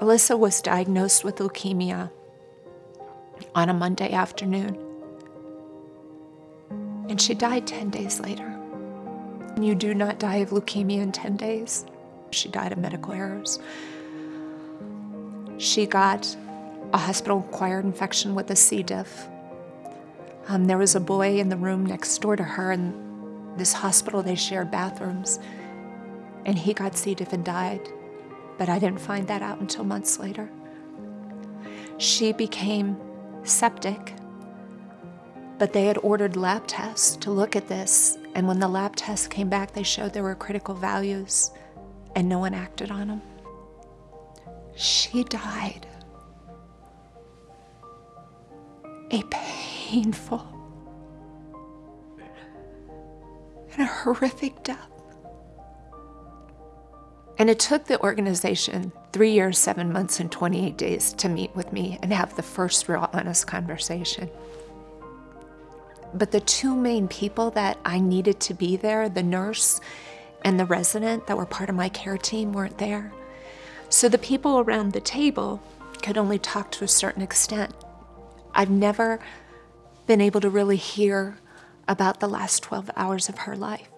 Alyssa was diagnosed with leukemia on a Monday afternoon, and she died 10 days later. You do not die of leukemia in 10 days. She died of medical errors. She got a hospital-acquired infection with a C. diff. Um, there was a boy in the room next door to her, and this hospital, they shared bathrooms, and he got C. diff and died but I didn't find that out until months later. She became septic, but they had ordered lab tests to look at this, and when the lab tests came back, they showed there were critical values, and no one acted on them. She died a painful and a horrific death. And it took the organization three years, seven months, and 28 days to meet with me and have the first real honest conversation. But the two main people that I needed to be there, the nurse and the resident that were part of my care team, weren't there. So the people around the table could only talk to a certain extent. I've never been able to really hear about the last 12 hours of her life.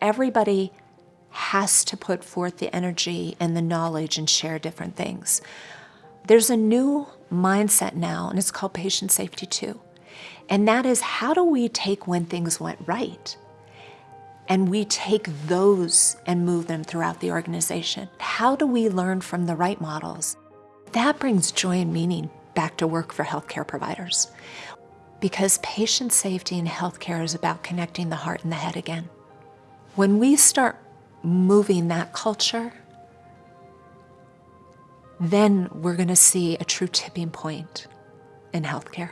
Everybody has to put forth the energy and the knowledge and share different things. There's a new mindset now, and it's called patient safety two. And that is how do we take when things went right? And we take those and move them throughout the organization. How do we learn from the right models? That brings joy and meaning back to work for healthcare providers. Because patient safety in healthcare is about connecting the heart and the head again. When we start moving that culture, then we're going to see a true tipping point in healthcare.